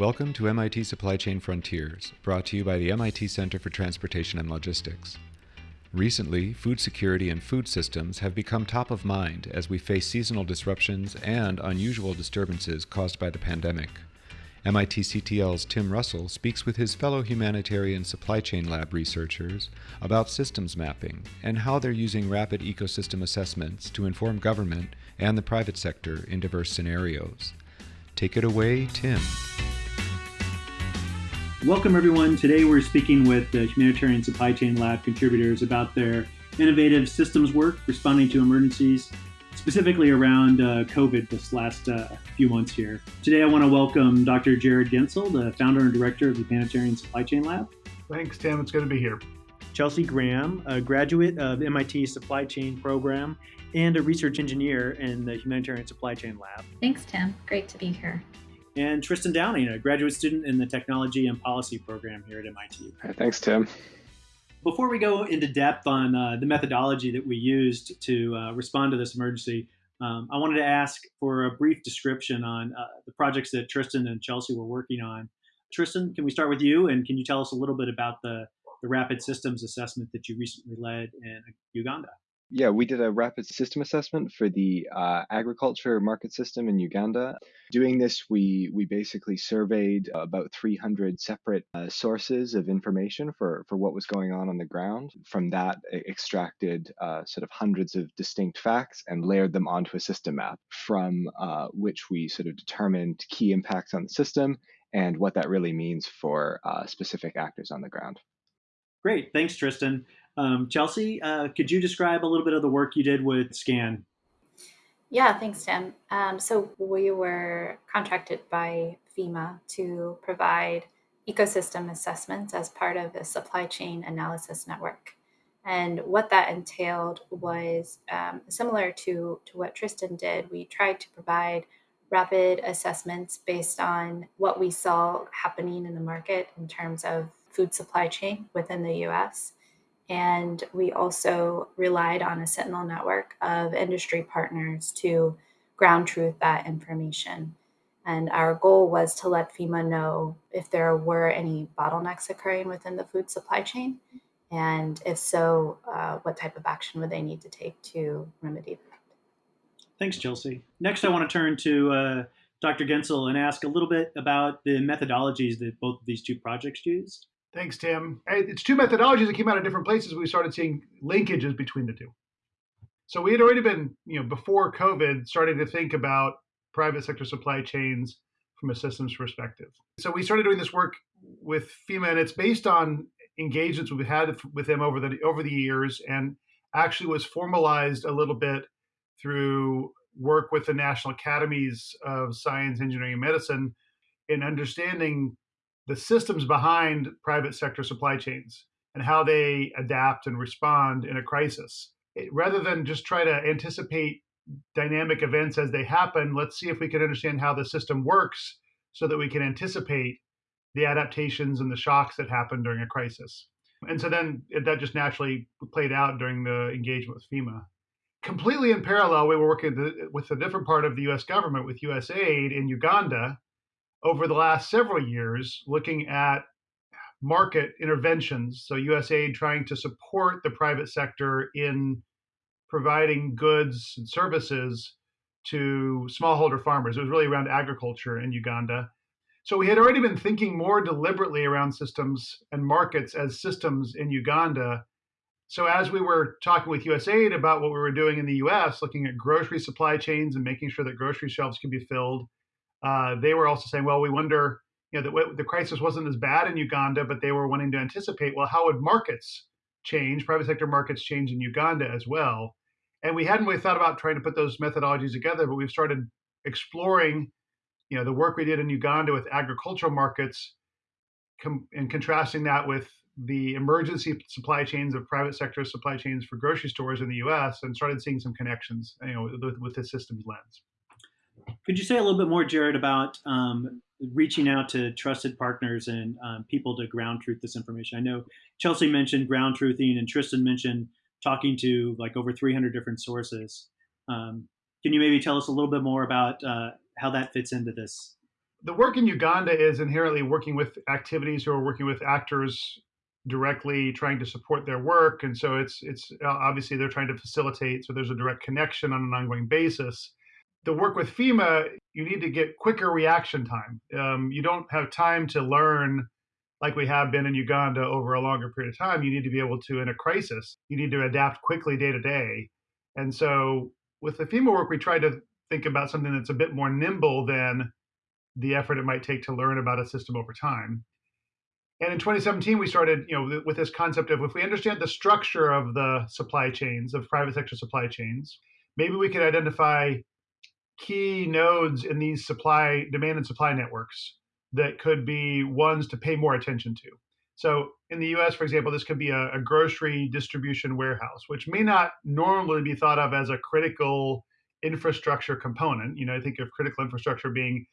Welcome to MIT Supply Chain Frontiers, brought to you by the MIT Center for Transportation and Logistics. Recently, food security and food systems have become top of mind as we face seasonal disruptions and unusual disturbances caused by the pandemic. MIT CTL's Tim Russell speaks with his fellow humanitarian supply chain lab researchers about systems mapping and how they're using rapid ecosystem assessments to inform government and the private sector in diverse scenarios. Take it away, Tim. Welcome, everyone. Today we're speaking with the Humanitarian Supply Chain Lab contributors about their innovative systems work responding to emergencies, specifically around uh, COVID this last uh, few months here. Today I want to welcome Dr. Jarrod Goentzel, the founder and director of the Humanitarian Supply Chain Lab. Thanks, Tim. It's good to be here. Chelsea Graham, a graduate of MIT Supply Chain Program and a research engineer in the Humanitarian Supply Chain Lab. Thanks, Tim. Great to be here and Tristan Downing, a graduate student in the Technology and Policy program here at MIT. thanks, Tim. Before we go into depth on uh, the methodology that we used to uh, respond to this emergency, um, I wanted to ask for a brief description on uh, the projects that Tristan and Chelsea were working on. Tristan, can we start with you? And can you tell us a little bit about the, the rapid systems assessment that you recently led in Uganda? Yeah, we did a rapid system assessment for the uh, agriculture market system in Uganda. Doing this, we we basically surveyed about 300 separate uh, sources of information for for what was going on on the ground. From that, extracted uh, sort of hundreds of distinct facts and layered them onto a system map, from uh, which we sort of determined key impacts on the system and what that really means for uh, specific actors on the ground. Great, thanks, Tristan. Um, Chelsea, uh, could you describe a little bit of the work you did with SCAN? Yeah, thanks, Tim. Um, so we were contracted by FEMA to provide ecosystem assessments as part of a supply chain analysis network. And what that entailed was um, similar to, to what Tristan did. We tried to provide rapid assessments based on what we saw happening in the market in terms of food supply chain within the US and we also relied on a Sentinel network of industry partners to ground truth that information. And our goal was to let FEMA know if there were any bottlenecks occurring within the food supply chain. And if so, uh, what type of action would they need to take to remedy that? Thanks, Chelsea. Next, I want to turn to uh, Dr. Goentzel and ask a little bit about the methodologies that both of these two projects used. Thanks, Tim. It's two methodologies that came out of different places. We started seeing linkages between the two. So we had already been, you know, before COVID, starting to think about private sector supply chains from a systems perspective. So we started doing this work with FEMA, and it's based on engagements we've had with them over the over the years, and actually was formalized a little bit through work with the National Academies of Science, Engineering, and Medicine in understanding the systems behind private sector supply chains and how they adapt and respond in a crisis. It, rather than just try to anticipate dynamic events as they happen, let's see if we can understand how the system works so that we can anticipate the adaptations and the shocks that happen during a crisis. And so then that just naturally played out during the engagement with FEMA. Completely in parallel, we were working with a different part of the US government, with USAID in Uganda, over the last several years looking at market interventions. So, USAID trying to support the private sector in providing goods and services to smallholder farmers. It was really around agriculture in Uganda. So, we had already been thinking more deliberately around systems and markets as systems in Uganda. So, as we were talking with USAID about what we were doing in the US, looking at grocery supply chains and making sure that grocery shelves can be filled, uh, they were also saying, well, we wonder, you know, the, the crisis wasn't as bad in Uganda, but they were wanting to anticipate, well, how would markets change, private sector markets change in Uganda as well? And we hadn't really thought about trying to put those methodologies together, but we've started exploring, you know, the work we did in Uganda with agricultural markets com- and contrasting that with the emergency supply chains of private sector supply chains for grocery stores in the U.S. and started seeing some connections, you know, with, with the systems lens. Could you say a little bit more, Jarrod, about um, reaching out to trusted partners and um, people to ground truth this information? I know Chelsea mentioned ground truthing, and Tristan mentioned talking to like over 300 different sources. Um, can you maybe tell us a little bit more about uh, how that fits into this the work in Uganda is inherently working with activities who are working with actors directly trying to support their work and so it's it's uh, obviously they're trying to facilitate so there's a direct connection on an ongoing basis the work with fema you need to get quicker reaction time. Um, you don't have time to learn like we have been in uganda over a longer period of time. You need to be able to in a crisis you need to adapt quickly day to day. And so with the fema work we try to think about something that's a bit more nimble than the effort it might take to learn about a system over time. And in 2017, we started, you know, with this concept of if we understand the structure of the supply chains of private sector supply chains, maybe we could identify key nodes in these supply demand and supply networks that could be ones to pay more attention to. So in the US, for example, this could be a, a, grocery distribution warehouse, which may not normally be thought of as a critical infrastructure component. You know, I think of critical infrastructure being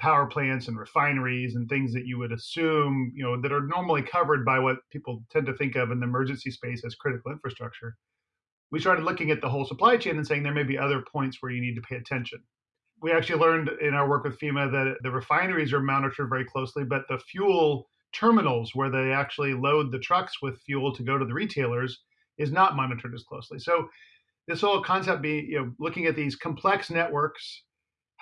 power plants and refineries and things that you would assume, you know, that are normally covered by what people tend to think of in the emergency space as critical infrastructure. We started looking at the whole supply chain and saying there may be other points where you need to pay attention. We actually learned in our work with FEMA that the refineries are monitored very closely, but the fuel terminals where they actually load the trucks with fuel to go to the retailers is not monitored as closely. So this whole concept be you know, looking at these complex networks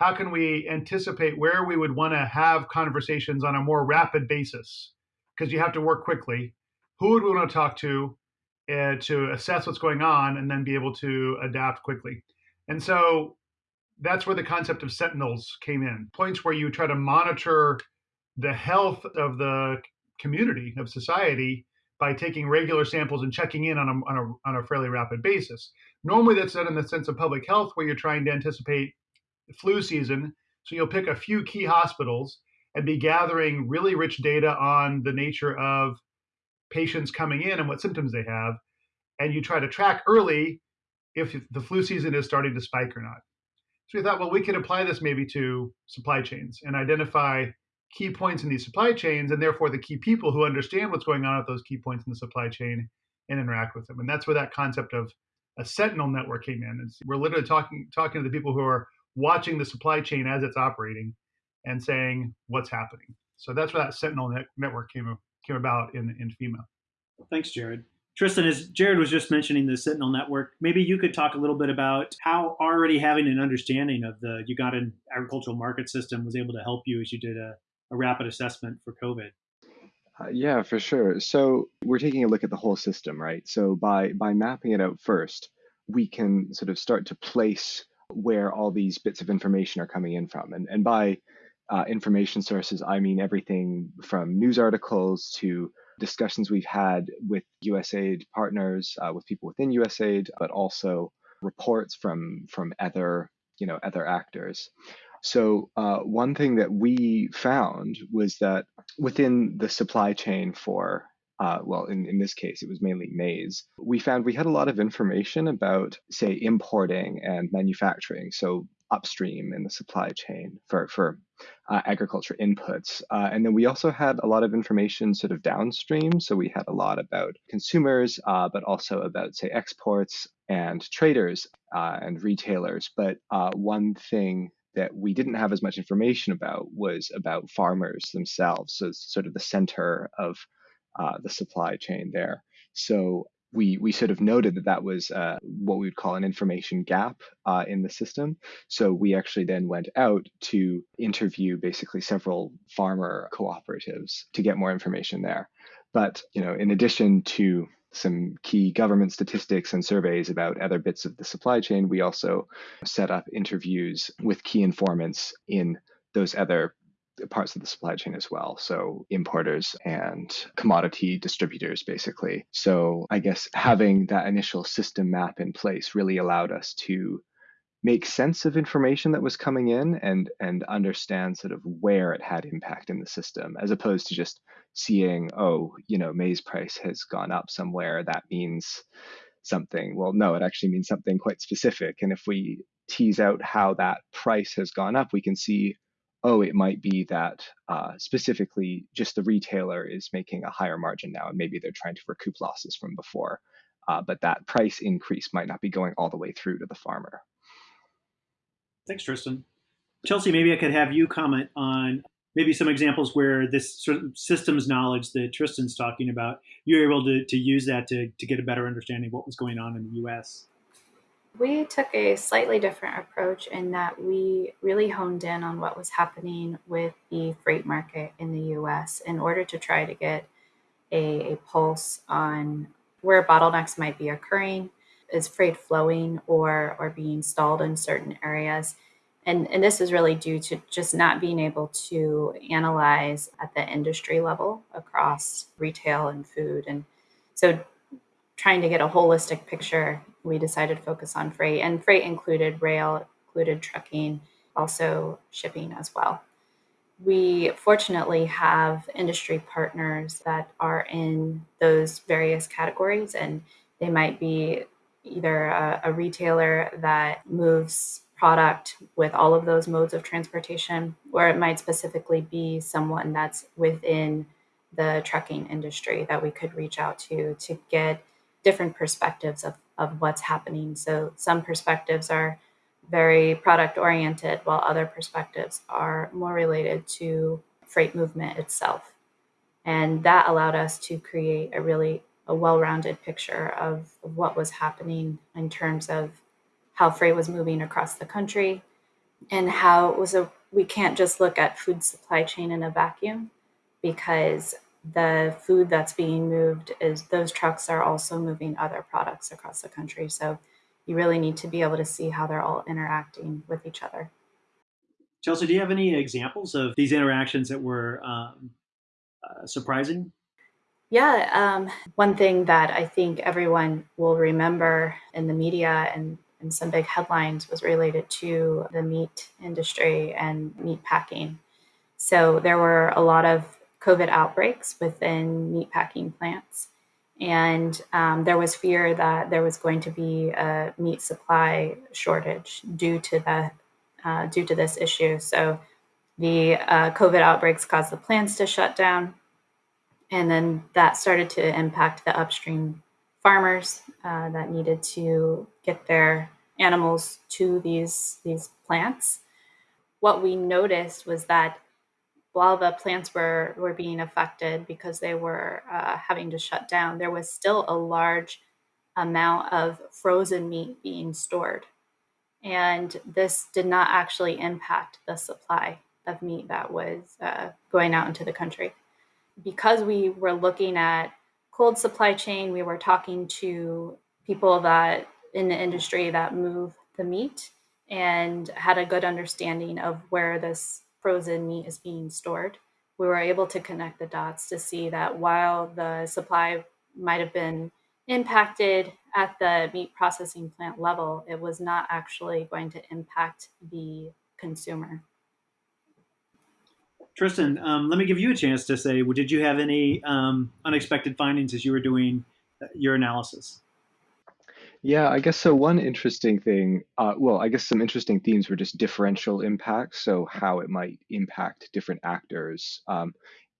how can we anticipate where we would want to have conversations on a more rapid basis? Because you have to work quickly. Who would we want to talk to uh, to assess what's going on and then be able to adapt quickly? And so that's where the concept of sentinels came in points where you try to monitor the health of the community, of society, by taking regular samples and checking in on a, on a, on a fairly rapid basis. Normally, that's done in the sense of public health, where you're trying to anticipate flu season. So you'll pick a few key hospitals and be gathering really rich data on the nature of patients coming in and what symptoms they have. And you try to track early if the flu season is starting to spike or not. So we thought, well, we could apply this maybe to supply chains and identify key points in these supply chains and therefore the key people who understand what's going on at those key points in the supply chain and interact with them. And that's where that concept of a sentinel network came in. We're literally talking talking to the people who are watching the supply chain as it's operating and saying what's happening. So that's where that Sentinel net- network came came about in in FEMA. Thanks, Jarrod. Tristan, as Jarrod was just mentioning the Sentinel network, maybe you could talk a little bit about how already having an understanding of the Ugandan agricultural market system was able to help you as you did a, a rapid assessment for COVID. Uh, yeah, for sure. So we're taking a look at the whole system, right? So by by mapping it out first, we can sort of start to place where all these bits of information are coming in from. And, and by uh, information sources, I mean everything from news articles to discussions we've had with USAID partners, uh, with people within USAID, but also reports from from other you know other actors. So uh, one thing that we found was that within the supply chain for uh, well, in, in this case, it was mainly maize. We found we had a lot of information about, say, importing and manufacturing. So upstream in the supply chain for, for uh, agriculture inputs. Uh, and then we also had a lot of information sort of downstream. So we had a lot about consumers, uh, but also about, say, exports and traders uh, and retailers. But uh, one thing that we didn't have as much information about was about farmers themselves. So sort of the center of uh, the supply chain there. So we we sort of noted that that was uh, what we would call an information gap uh, in the system. So we actually then went out to interview basically several farmer cooperatives to get more information there. But you know, in addition to some key government statistics and surveys about other bits of the supply chain, we also set up interviews with key informants in those other parts of the supply chain as well. So importers and commodity distributors, basically. So I guess having that initial system map in place really allowed us to make sense of information that was coming in and and understand sort of where it had impact in the system as opposed to just seeing oh you know maize price has gone up somewhere that means something well no it actually means something quite specific and if we tease out how that price has gone up we can see oh, it might be that uh, specifically just the retailer is making a higher margin now, and maybe they're trying to recoup losses from before. Uh, but that price increase might not be going all the way through to the farmer. Thanks, Tristan. Chelsea, maybe I could have you comment on maybe some examples where this sort of systems knowledge that Tristan's talking about, you're able to, to use that to, to get a better understanding of what was going on in the US. We took a slightly different approach in that we really honed in on what was happening with the freight market in the US in order to try to get a, a pulse on where bottlenecks might be occurring. Is freight flowing or, or being stalled in certain areas? And, and this is really due to just not being able to analyze at the industry level across retail and food. And so trying to get a holistic picture, we decided to focus on freight. And freight included rail, included trucking, also shipping as well. We fortunately have industry partners that are in those various categories, and they might be either a, a retailer that moves product with all of those modes of transportation, or it might specifically be someone that's within the trucking industry that we could reach out to to get different perspectives of, of what's happening. So some perspectives are very product oriented, while other perspectives are more related to freight movement itself. And that allowed us to create a really a well-rounded picture of, of what was happening in terms of how freight was moving across the country and how it was a we can't just look at food supply chain in a vacuum because the food that's being moved is those trucks are also moving other products across the country. So you really need to be able to see how they're all interacting with each other. Chelsea do you have any examples of these interactions that were um, uh, surprising? Yeah um, one thing that i think everyone will remember in the media and and some big headlines was related to the meat industry and meat packing. So there were a lot of COVID outbreaks within meat packing plants. And um, there was fear that there was going to be a meat supply shortage due to the uh, due to this issue. So the uh, COVID outbreaks caused the plants to shut down, and then that started to impact the upstream farmers uh, that needed to get their animals to these these plants. What we noticed was that while the plants were were being affected because they were uh, having to shut down, there was still a large amount of frozen meat being stored, and this did not actually impact the supply of meat that was uh, going out into the country. Because we were looking at cold supply chain, we were talking to people that in the industry that move the meat and had a good understanding of where this frozen meat is being stored. We were able to connect the dots to see that while the supply might have been impacted at the meat processing plant level, it was not actually going to impact the consumer. Tristan, um, let me give you a chance to say, well, did you have any um, unexpected findings as you were doing uh, your analysis? Yeah, I guess so. One interesting thing, uh, well, I guess some interesting themes were just differential impacts, so how it might impact different actors. Um,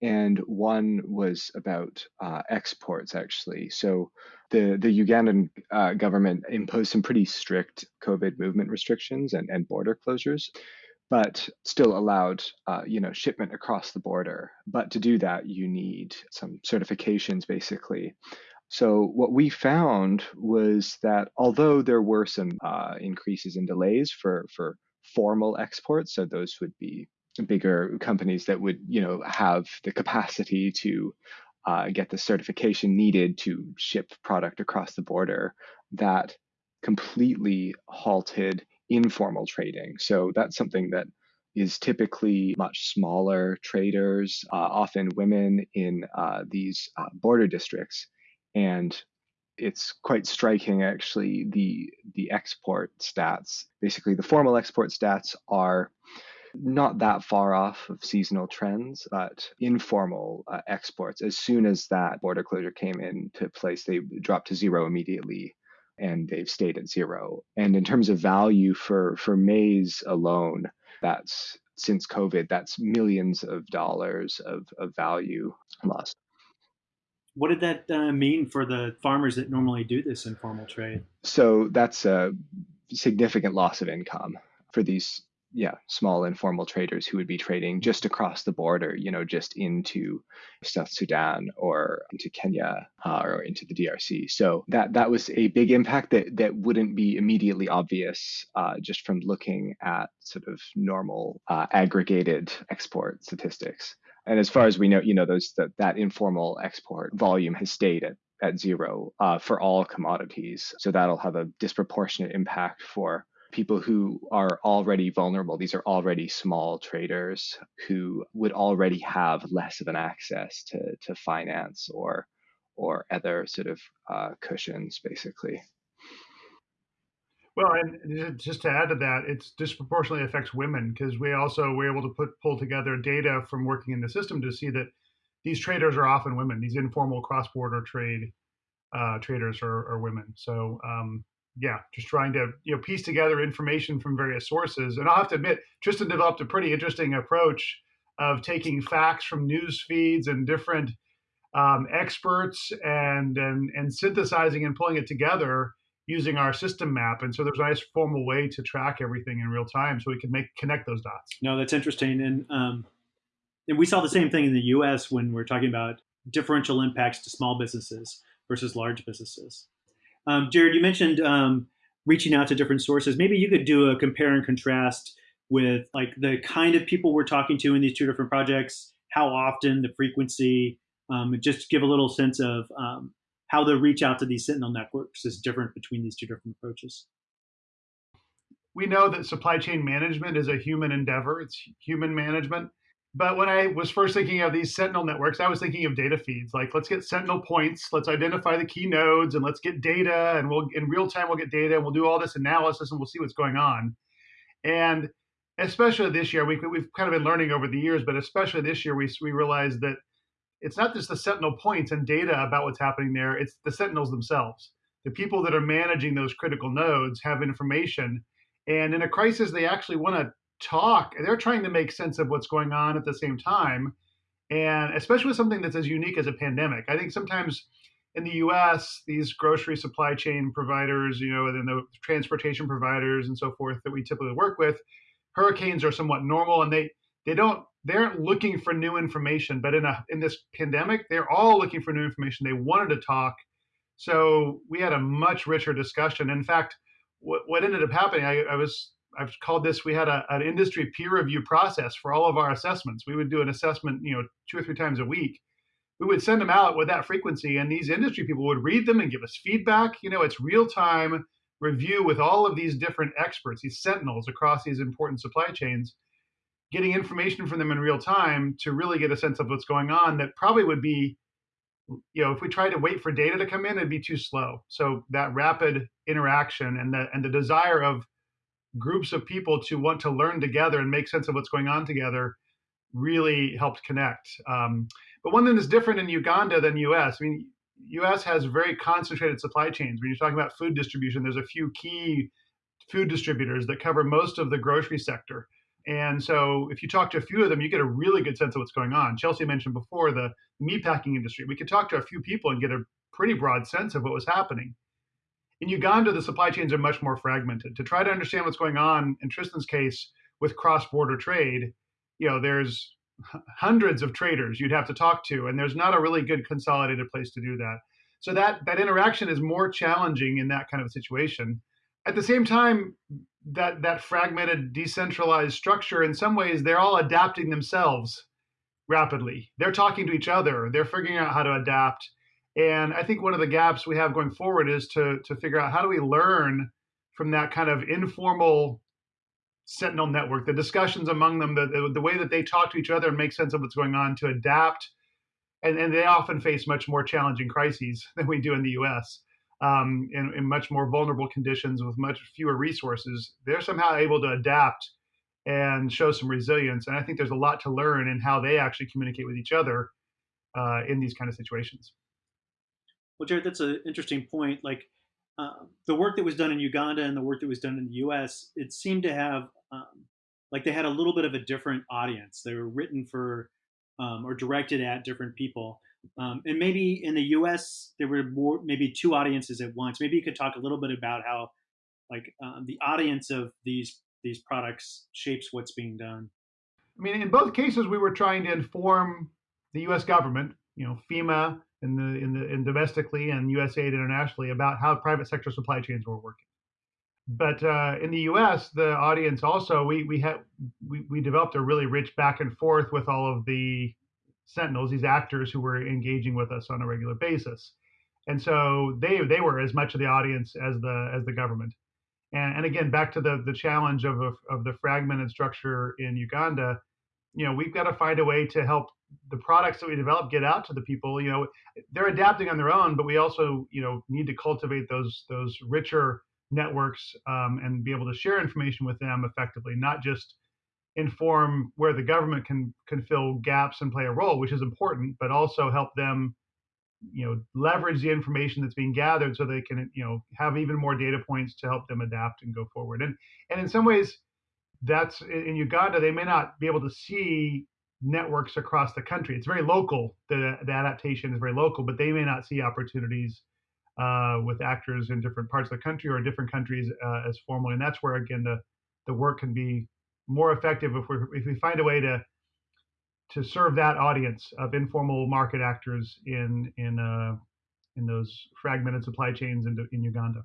and one was about uh, exports, actually. So the the Ugandan uh, government imposed some pretty strict COVID movement restrictions and, and border closures, but still allowed uh, you know shipment across the border. But to do that, you need some certifications, basically. So what we found was that although there were some uh, increases in delays for for formal exports, so those would be bigger companies that would you know have the capacity to uh, get the certification needed to ship product across the border, that completely halted informal trading. So that's something that is typically much smaller traders, uh, often women in uh, these uh, border districts and it's quite striking actually the the export stats. Basically the formal export stats are not that far off of seasonal trends but informal uh, exports as soon as that border closure came into place they dropped to zero immediately and they've stayed at zero. And in terms of value for for maize alone that's since covid that's millions of dollars of, of value lost what did that uh, mean for the farmers that normally do this informal trade? So that's a significant loss of income for these yeah, small informal traders who would be trading just across the border, you know, just into South Sudan or into Kenya uh, or into the DRC. So that that was a big impact that that wouldn't be immediately obvious uh, just from looking at sort of normal uh, aggregated export statistics. And as far as we know, you know, those that, that informal export volume has stayed at at zero uh, for all commodities. So that'll have a disproportionate impact for people who are already vulnerable. These are already small traders who would already have less of an access to, to finance or or other sort of uh, cushions, basically. Well, and just to add to that, it disproportionately affects women because we also were able to put pull together data from working in the system to see that these traders are often women. These informal cross-border trade uh, traders are, are, women. So um, yeah, just trying to you know piece together information from various sources. And I'll have to admit, Tristan developed a pretty interesting approach of taking facts from news feeds and different um, experts and, and and synthesizing and pulling it together using our system map. And so there's a nice formal way to track everything in real time, so we can make connect those dots. No, that's interesting, and um, and we saw the same thing in the U.S. when we're talking about differential impacts to small businesses versus large businesses. Um, Jarrod, you mentioned um, reaching out to different sources. Maybe you could do a compare and contrast with like the kind of people we're talking to in these two different projects, how often, the frequency, um, just give a little sense of um, how the reach out to these Sentinel networks is different between these two different approaches. We know that supply chain management is a human endeavor. It's human management. But when I was first thinking of these Sentinel networks, I was thinking of data feeds. Like, let's get Sentinel points, let's identify the key nodes, and let's get data, and we'll in real time we'll get data, and we'll do all this analysis, and we'll see what's going on. And especially this year, we, we've kind of been learning over the years, but especially this year, we we realized that it's not just the Sentinel points and data about what's happening there; it's the Sentinels themselves. The people that are managing those critical nodes have information, and in a crisis, they actually want to talk. They're trying to make sense of what's going on at the same time, and especially with something that's as unique as a pandemic. I think sometimes in the U.S., these grocery supply chain providers, you know, and the transportation providers and so forth that we typically work with, hurricanes are somewhat normal, and they they don't they aren't looking for new information. But in a in this pandemic, they're all looking for new information. They wanted to talk, so we had a much richer discussion. In fact, what, what ended up happening, I, I was I've called this. We had a, an industry peer review process for all of our assessments. We would do an assessment, you know, two or three times a week. We would send them out with that frequency, and these industry people would read them and give us feedback. You know, it's real time review with all of these different experts, these sentinels across these important supply chains, getting information from them in real time to really get a sense of what's going on. That probably would be, you know, if we tried to wait for data to come in, it'd be too slow. So that rapid interaction and the and the desire of groups of people to want to learn together and make sense of what's going on together really helped connect. Um, but one thing that's different in Uganda than US, I mean, US has very concentrated supply chains. When you're talking about food distribution, there's a few key food distributors that cover most of the grocery sector. And so if you talk to a few of them, you get a really good sense of what's going on. Chelsea mentioned before the meatpacking industry. We could talk to a few people and get a pretty broad sense of what was happening. In Uganda, the supply chains are much more fragmented. To try to understand what's going on in Tristan's case with cross-border trade, you know, there's hundreds of traders you'd have to talk to, and there's not a really good consolidated place to do that. So that that interaction is more challenging in that kind of situation. At the same time, that that fragmented, decentralized structure, in some ways, they're all adapting themselves rapidly. They're talking to each other. They're figuring out how to adapt and I think one of the gaps we have going forward is to to figure out how do we learn from that kind of informal Sentinel network, the discussions among them, the, the way that they talk to each other and make sense of what's going on to adapt. And, and they often face much more challenging crises than we do in the US. Um, in, in much more vulnerable conditions with much fewer resources, they're somehow able to adapt and show some resilience. And I think there's a lot to learn in how they actually communicate with each other uh, in these kind of situations. Well, Jarrod, that's an interesting point. Like uh, the work that was done in Uganda and the work that was done in the U.S., it seemed to have um, like they had a little bit of a different audience. They were written for um, or directed at different people. Um, and maybe in the U.S. there were more, maybe two audiences at once. Maybe you could talk a little bit about how, like, um, the audience of these these products shapes what's being done. I mean, in both cases, we were trying to inform the U.S. government, you know, FEMA and the in the in domestically and USAID internationally about how private sector supply chains were working. But uh, in the U.S., the audience also we we had we, we developed a really rich back and forth with all of the sentinels, these actors who were engaging with us on a regular basis, and so they they were as much of the audience as the as the government. And, and again, back to the the challenge of of the fragmented structure in Uganda, you know, we've got to find a way to help the products that we develop get out to the people. You know, they're adapting on their own, but we also you know need to cultivate those those richer networks um, and be able to share information with them effectively, not just inform where the government can can fill gaps and play a role, which is important, but also help them, you know, leverage the information that's being gathered so they can, you know, have even more data points to help them adapt and go forward. And and in some ways, that's in Uganda, they may not be able to see networks across the country. It's very local. The, the adaptation is very local, but they may not see opportunities uh, with actors in different parts of the country or different countries uh, as formally. And that's where again the the work can be more effective if we if we find a way to to serve that audience of informal market actors in in uh, in those fragmented supply chains in, in Uganda.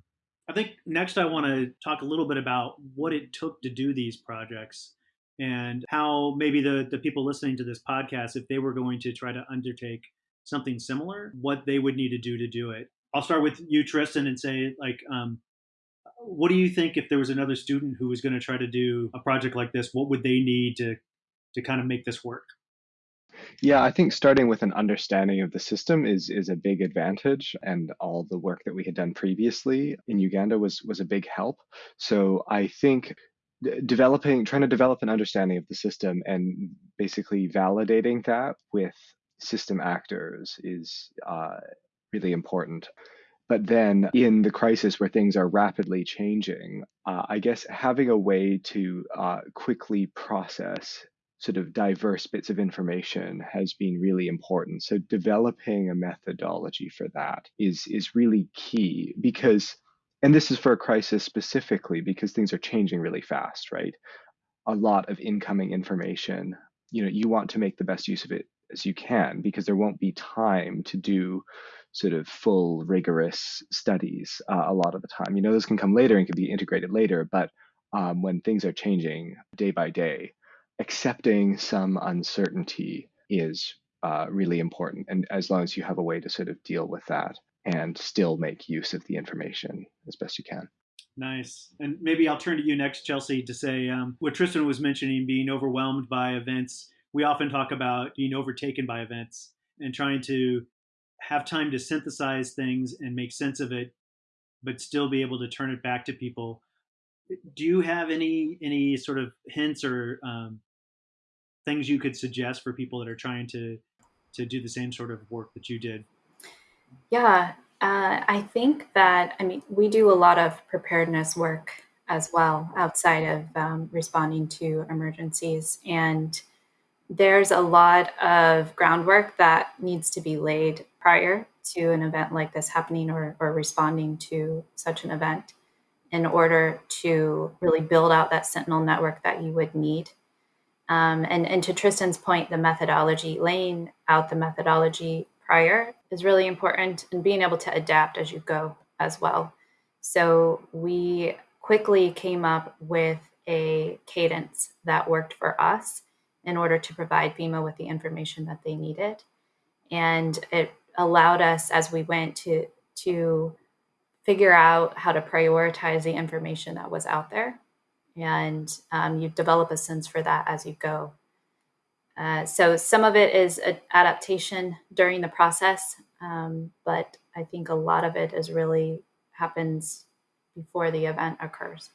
I think next I want to talk a little bit about what it took to do these projects and how maybe the, the people listening to this podcast, if they were going to try to undertake something similar, what they would need to do to do it. I'll start with you, Tristan, and say like, um, what do you think if there was another student who was going to try to do a project like this? What would they need to to kind of make this work? Yeah, I think starting with an understanding of the system is is a big advantage, and all the work that we had done previously in Uganda was was a big help. So I think developing, trying to develop an understanding of the system, and basically validating that with system actors is uh, really important. But then in the crisis where things are rapidly changing, uh, I guess having a way to uh, quickly process sort of diverse bits of information has been really important. So developing a methodology for that is is really key because and this is for a crisis specifically because things are changing really fast, right? A lot of incoming information, you know, you want to make the best use of it as you can because there won't be time to do sort of full rigorous studies uh, a lot of the time. You know, those can come later and can be integrated later, but um, when things are changing day by day, accepting some uncertainty is uh, really important. And as long as you have a way to sort of deal with that and still make use of the information as best you can. Nice. And maybe I'll turn to you next, Chelsea, to say um, what Tristan was mentioning being overwhelmed by events. We often talk about being overtaken by events and trying to have time to synthesize things and make sense of it, but still be able to turn it back to people. Do you have any any sort of hints or um, things you could suggest for people that are trying to to do the same sort of work that you did? Yeah, uh, I think that I mean we do a lot of preparedness work as well outside of um, responding to emergencies and there's a lot of groundwork that needs to be laid prior to an event like this happening or, or responding to such an event in order to really build out that sentinel network that you would need um, and, and to tristan's point the methodology laying out the methodology prior is really important and being able to adapt as you go as well so we quickly came up with a cadence that worked for us in order to provide FEMA with the information that they needed. And it allowed us as we went to to figure out how to prioritize the information that was out there. And um, you develop a sense for that as you go. Uh, so some of it is adaptation during the process, um, but I think a lot of it is really happens before the event occurs.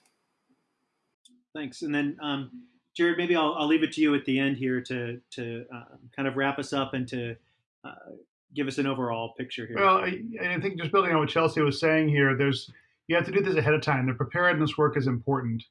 Thanks. And then um, Jarrod, maybe I'll, I'll leave it to you at the end here to to um, kind of wrap us up and to uh, give us an overall picture here. Well, I, I, think just building on what Chelsea was saying here, there's you have to do this ahead of time. The preparedness work is important,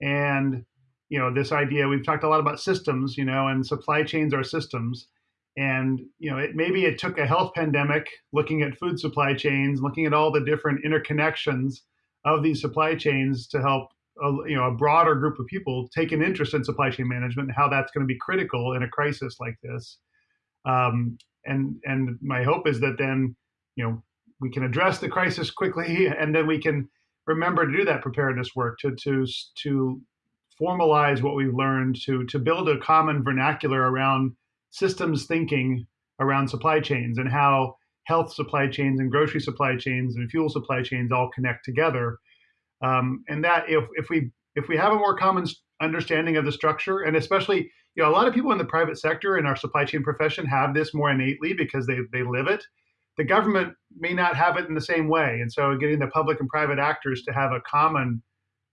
and you know this idea we've talked a lot about systems, you know, and supply chains are systems. And you know, it, maybe it took a health pandemic, looking at food supply chains, looking at all the different interconnections of these supply chains to help a, you know a broader group of people take an interest in supply chain management and how that's going to be critical in a crisis like this. Um, and and my hope is that then you know we can address the crisis quickly, and then we can remember to do that preparedness work to to to formalize what we've learned to to build a common vernacular around systems thinking around supply chains and how health supply chains and grocery supply chains and fuel supply chains all connect together. Um, and that if if we if we have a more common understanding of the structure, and especially you know a lot of people in the private sector in our supply chain profession have this more innately because they they live it. The government may not have it in the same way, and so getting the public and private actors to have a common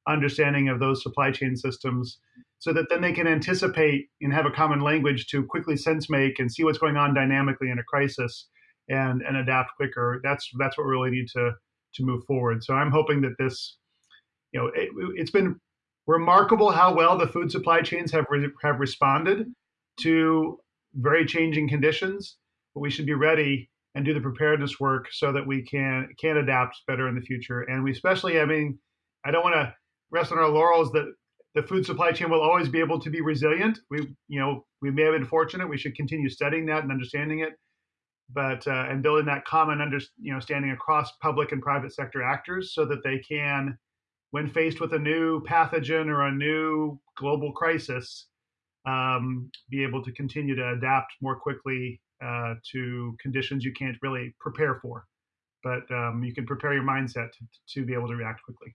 understanding of those supply chain systems so that then they can anticipate and have a common language to quickly sense make and see what's going on dynamically in a crisis and and adapt quicker that's that's what we really need to to move forward so i'm hoping that this you know, it, it's been remarkable how well the food supply chains have re- have responded to very changing conditions. But we should be ready and do the preparedness work so that we can can adapt better in the future. And we especially, I mean, I don't want to rest on our laurels that the food supply chain will always be able to be resilient. We, you know, we may have been fortunate. We should continue studying that and understanding it, but uh, and building that common under, you know, standing across public and private sector actors so that they can when faced with a new pathogen or a new global crisis, um, be able to continue to adapt more quickly uh, to conditions you can't really prepare for. But um, you can prepare your mindset to, to, be able to react quickly.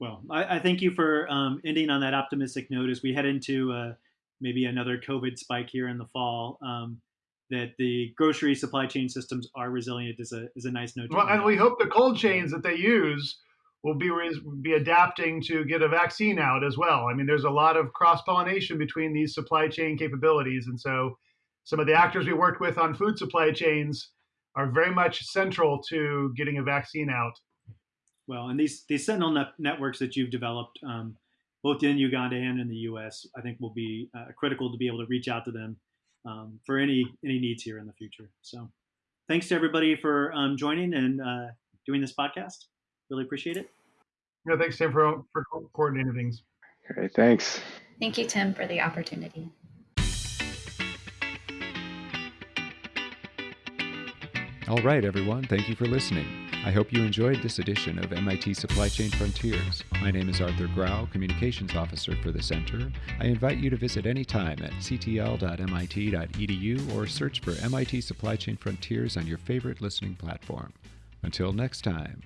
Well, I, I thank you for um, ending on that optimistic note as we head into uh, maybe another COVID spike here in the fall. Um, that the grocery supply chain systems are resilient is a is a nice note. Well, and we hope the cold chains that they use will be be adapting to get a vaccine out as well. I mean, there's a lot of cross pollination between these supply chain capabilities, and so some of the actors we worked with on food supply chains are very much central to getting a vaccine out. Well, and these these Sentinel net networks that you've developed, um, both in Uganda and in the U.S., I think will be uh, critical to be able to reach out to them um, for any any needs here in the future. So, thanks to everybody for um, joining and uh, doing this podcast. Really appreciate it. Yeah, thanks Tim for for coordinating things. Great, thanks. Thank you, Tim, for the opportunity. All right, everyone. Thank you for listening. I hope you enjoyed this edition of MIT Supply Chain Frontiers. My name is Arthur Grau, Communications Officer for the Center. I invite you to visit anytime at ctl.mit.edu or search for MIT Supply Chain Frontiers on your favorite listening platform. Until next time.